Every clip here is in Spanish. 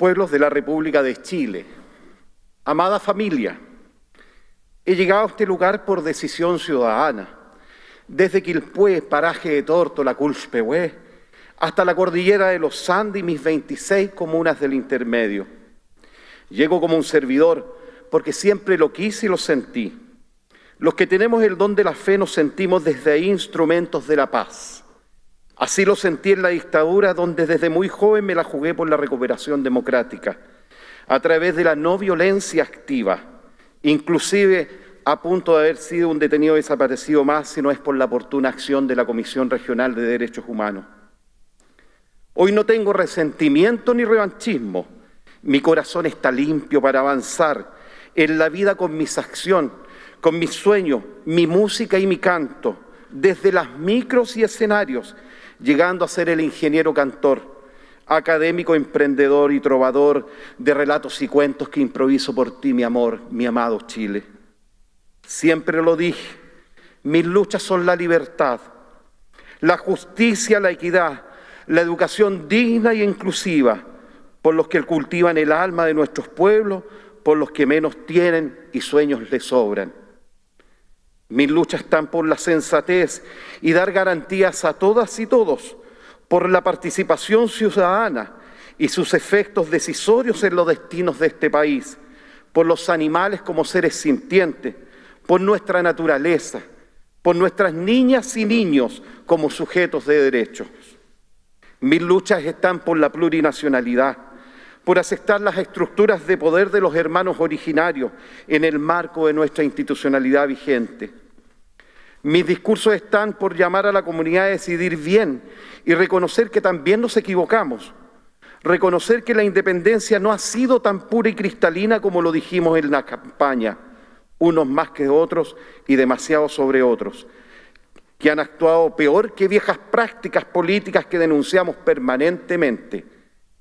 pueblos de la República de Chile, amada familia, he llegado a este lugar por decisión ciudadana, desde Quilpué, paraje de Torto, la Culchpehué, hasta la cordillera de los Andes y mis 26 comunas del intermedio. Llego como un servidor porque siempre lo quise y lo sentí. Los que tenemos el don de la fe nos sentimos desde instrumentos de la paz Así lo sentí en la dictadura, donde desde muy joven me la jugué por la recuperación democrática, a través de la no violencia activa, inclusive a punto de haber sido un detenido desaparecido más si no es por la oportuna acción de la Comisión Regional de Derechos Humanos. Hoy no tengo resentimiento ni revanchismo. Mi corazón está limpio para avanzar en la vida con mis acciones, con mis sueños, mi música y mi canto, desde las micros y escenarios, llegando a ser el ingeniero cantor, académico, emprendedor y trovador de relatos y cuentos que improviso por ti, mi amor, mi amado Chile. Siempre lo dije, mis luchas son la libertad, la justicia, la equidad, la educación digna y inclusiva, por los que cultivan el alma de nuestros pueblos, por los que menos tienen y sueños les sobran. Mis luchas están por la sensatez y dar garantías a todas y todos, por la participación ciudadana y sus efectos decisorios en los destinos de este país, por los animales como seres sintientes, por nuestra naturaleza, por nuestras niñas y niños como sujetos de derechos. Mis luchas están por la plurinacionalidad, por aceptar las estructuras de poder de los hermanos originarios en el marco de nuestra institucionalidad vigente. Mis discursos están por llamar a la comunidad a decidir bien y reconocer que también nos equivocamos. Reconocer que la independencia no ha sido tan pura y cristalina como lo dijimos en la campaña, unos más que otros y demasiado sobre otros, que han actuado peor que viejas prácticas políticas que denunciamos permanentemente.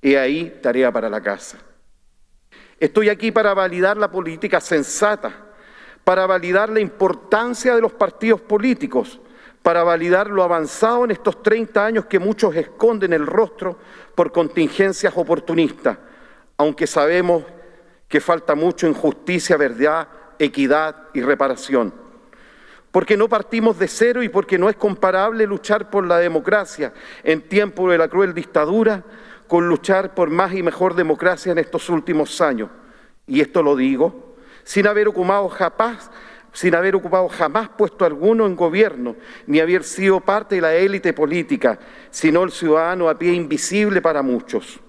He ahí tarea para la casa. Estoy aquí para validar la política sensata para validar la importancia de los partidos políticos, para validar lo avanzado en estos 30 años que muchos esconden el rostro por contingencias oportunistas, aunque sabemos que falta mucho en justicia, verdad, equidad y reparación. Porque no partimos de cero y porque no es comparable luchar por la democracia en tiempo de la cruel dictadura con luchar por más y mejor democracia en estos últimos años. Y esto lo digo sin haber ocupado jamás, sin haber ocupado jamás puesto alguno en gobierno, ni haber sido parte de la élite política, sino el ciudadano a pie invisible para muchos.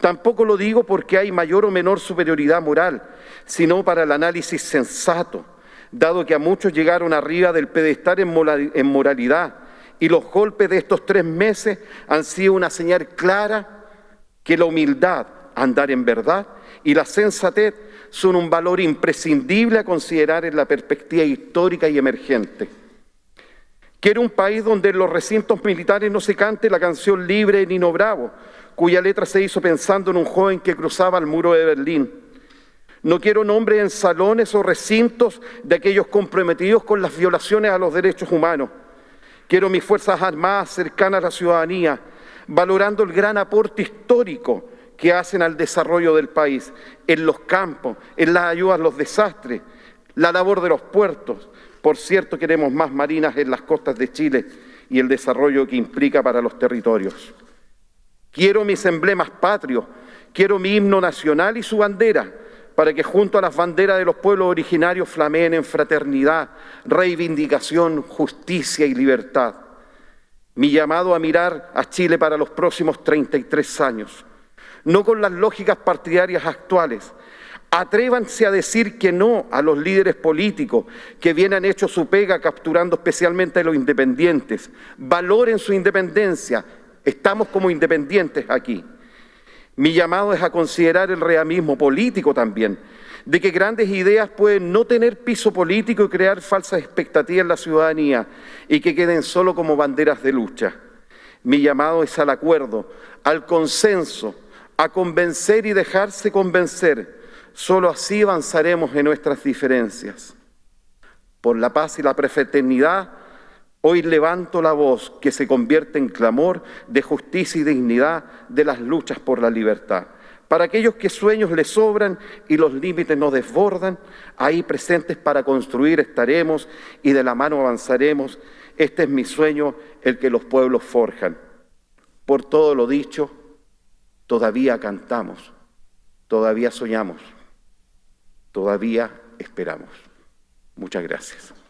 Tampoco lo digo porque hay mayor o menor superioridad moral, sino para el análisis sensato, dado que a muchos llegaron arriba del pedestal en moralidad, y los golpes de estos tres meses han sido una señal clara que la humildad, andar en verdad, y la sensatez son un valor imprescindible a considerar en la perspectiva histórica y emergente. Quiero un país donde en los recintos militares no se cante la canción libre de Nino Bravo, cuya letra se hizo pensando en un joven que cruzaba el muro de Berlín. No quiero nombres en salones o recintos de aquellos comprometidos con las violaciones a los derechos humanos. Quiero mis Fuerzas Armadas cercanas a la ciudadanía, valorando el gran aporte histórico que hacen al desarrollo del país, en los campos, en las ayudas a los desastres, la labor de los puertos. Por cierto, queremos más marinas en las costas de Chile y el desarrollo que implica para los territorios. Quiero mis emblemas patrios, quiero mi himno nacional y su bandera, para que junto a las banderas de los pueblos originarios flameen en fraternidad, reivindicación, justicia y libertad. Mi llamado a mirar a Chile para los próximos 33 años no con las lógicas partidarias actuales. Atrévanse a decir que no a los líderes políticos que vienen hecho su pega capturando especialmente a los independientes. Valoren su independencia. Estamos como independientes aquí. Mi llamado es a considerar el realismo político también, de que grandes ideas pueden no tener piso político y crear falsas expectativas en la ciudadanía y que queden solo como banderas de lucha. Mi llamado es al acuerdo, al consenso, a convencer y dejarse convencer. Solo así avanzaremos en nuestras diferencias. Por la paz y la prefraternidad, hoy levanto la voz que se convierte en clamor de justicia y dignidad de las luchas por la libertad. Para aquellos que sueños les sobran y los límites nos desbordan, ahí presentes para construir estaremos y de la mano avanzaremos. Este es mi sueño, el que los pueblos forjan. Por todo lo dicho, todavía cantamos, todavía soñamos, todavía esperamos. Muchas gracias.